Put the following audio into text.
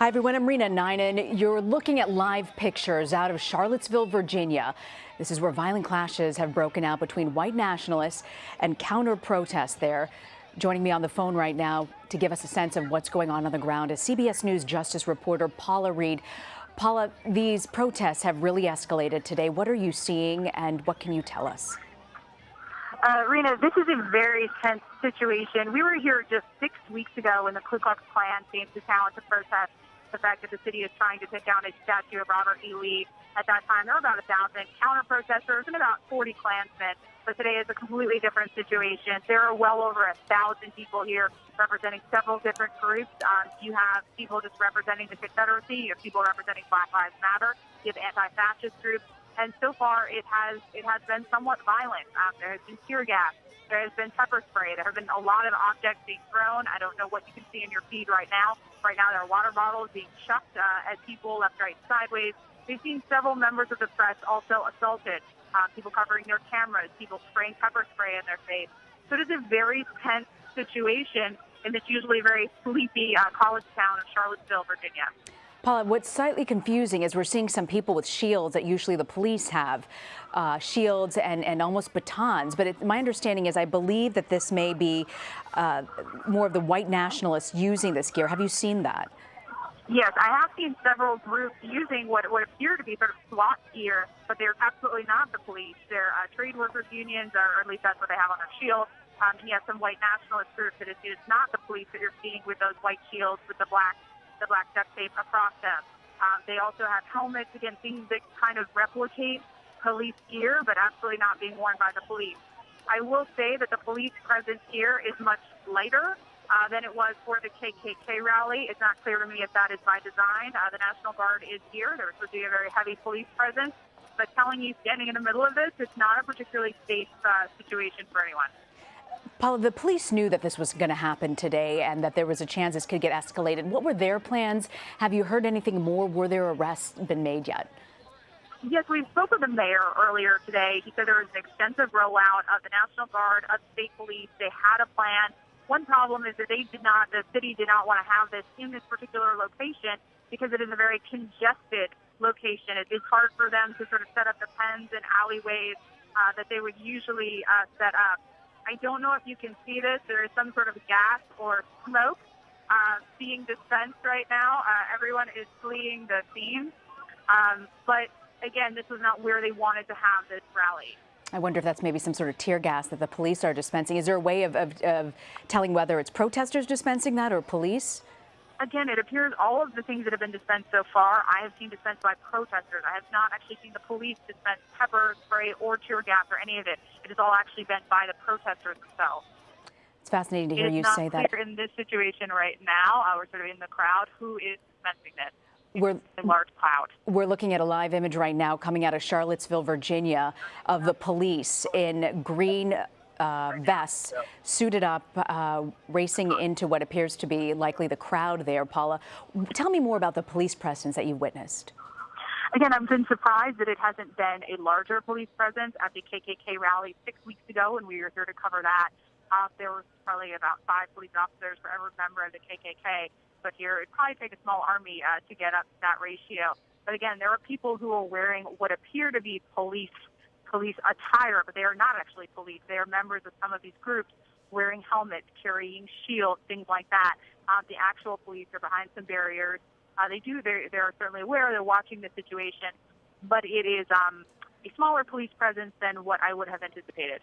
Hi, everyone. I'm Rena Ninan. You're looking at live pictures out of Charlottesville, Virginia. This is where violent clashes have broken out between white nationalists and counter protests there. Joining me on the phone right now to give us a sense of what's going on on the ground is CBS News Justice reporter Paula Reid. Paula, these protests have really escalated today. What are you seeing and what can you tell us? Uh, Rena, this is a very tense situation. We were here just six weeks ago when the Ku Klux Klan came to town to protest the fact that the city is trying to take down a statue of Robert E. Lee. At that time, there were about a thousand counter protesters and about 40 Klansmen. But today is a completely different situation. There are well over a thousand people here representing several different groups. Um, you have people just representing the Confederacy. You have people representing Black Lives Matter. You have anti-fascist groups. And so far, it has it has been somewhat violent. Um, there has been tear gas. There has been pepper spray. There have been a lot of objects being thrown. I don't know what you can see in your feed right now. Right now, there are water bottles being chucked uh, at people left, right, sideways. We've seen several members of the press also assaulted. Uh, people covering their cameras, people spraying pepper spray in their face. So it is a very tense situation in this usually very sleepy uh, college town of Charlottesville, Virginia. Paula, what's slightly confusing is we're seeing some people with shields that usually the police have, uh, shields and, and almost batons. But it, my understanding is I believe that this may be uh, more of the white nationalists using this gear. Have you seen that? Yes, I have seen several groups using what would appear to be sort of SWAT gear, but they're absolutely not the police. They're uh, trade workers unions, or at least that's what they have on their shield. Um, and have some white nationalist groups that it's not the police that you're seeing with those white shields with the black the black duct tape across them. Um, they also have helmets, again, things that kind of replicate police gear, but absolutely not being worn by the police. I will say that the police presence here is much lighter uh, than it was for the KKK rally. It's not clear to me if that is by design. Uh, the National Guard is here. There's supposed to be a very heavy police presence. But telling you standing in the middle of this, it's not a particularly safe uh, situation for anyone. Paula, the police knew that this was going to happen today and that there was a chance this could get escalated. What were their plans? Have you heard anything more? Were there arrests been made yet? Yes, we spoke with the mayor earlier today. He said there was an extensive rollout of the National Guard, of state police. They had a plan. One problem is that they did not, the city did not want to have this in this particular location because it is a very congested location. It is hard for them to sort of set up the pens and alleyways uh, that they would usually uh, set up. I don't know if you can see this. There is some sort of gas or smoke uh, being dispensed right now. Uh, everyone is fleeing the scene. Um, but again, this was not where they wanted to have this rally. I wonder if that's maybe some sort of tear gas that the police are dispensing. Is there a way of, of, of telling whether it's protesters dispensing that or police? Again, it appears all of the things that have been dispensed so far, I have seen dispensed by protesters. I have not actually seen the police dispense pepper spray or tear gas or any of it. It has all actually been by the protesters themselves. It's fascinating to hear you say that. We're in this situation right now, uh, we're sort of in the crowd, who is dispensing this? We're, a large cloud. We're looking at a live image right now coming out of Charlottesville, Virginia, of the police in green uh, vests, suited up, uh, racing into what appears to be likely the crowd there. Paula, tell me more about the police presence that you witnessed. Again, I've been surprised that it hasn't been a larger police presence at the KKK rally six weeks ago, and we were here to cover that. Uh, there was probably about five police officers for every member of the KKK, but here it'd probably take a small army uh, to get up to that ratio. But again, there are people who are wearing what appear to be police police attire, but they are not actually police. They are members of some of these groups wearing helmets, carrying shields, things like that. Uh, the actual police are behind some barriers. Uh, they do, they're, they're certainly aware, they're watching the situation, but it is um, a smaller police presence than what I would have anticipated.